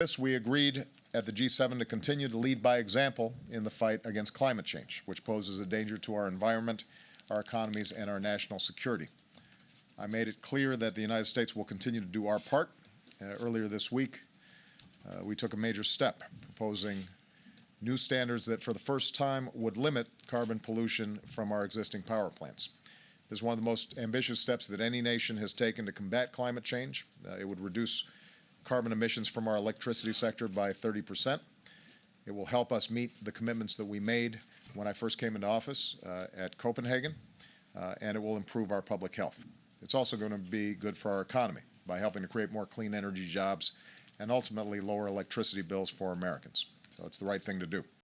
this, we agreed at the G7 to continue to lead by example in the fight against climate change, which poses a danger to our environment, our economies, and our national security. I made it clear that the United States will continue to do our part. Uh, earlier this week, uh, we took a major step, proposing new standards that for the first time would limit carbon pollution from our existing power plants. This is one of the most ambitious steps that any nation has taken to combat climate change. Uh, it would reduce carbon emissions from our electricity sector by 30 percent. It will help us meet the commitments that we made when I first came into office uh, at Copenhagen, uh, and it will improve our public health. It's also going to be good for our economy by helping to create more clean energy jobs and ultimately lower electricity bills for Americans. So it's the right thing to do.